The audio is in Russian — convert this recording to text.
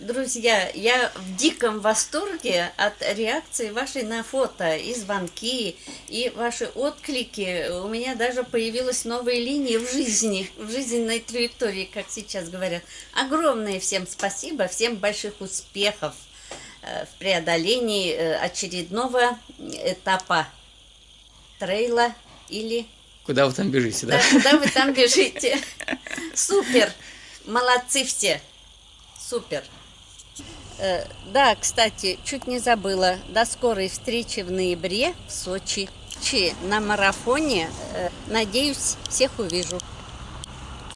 Друзья, я в диком восторге от реакции вашей на фото и звонки, и ваши отклики. У меня даже появилась новая линия в жизни, в жизненной траектории, как сейчас говорят. Огромное всем спасибо, всем больших успехов э, в преодолении э, очередного этапа трейла или... Куда вы там бежите, да? Да, куда вы там бежите? Супер! Молодцы все! Супер! Э, Да, кстати, чуть не забыла. До скорой встречи в ноябре в Сочи. Чи на марафоне. Э, Надеюсь, всех увижу.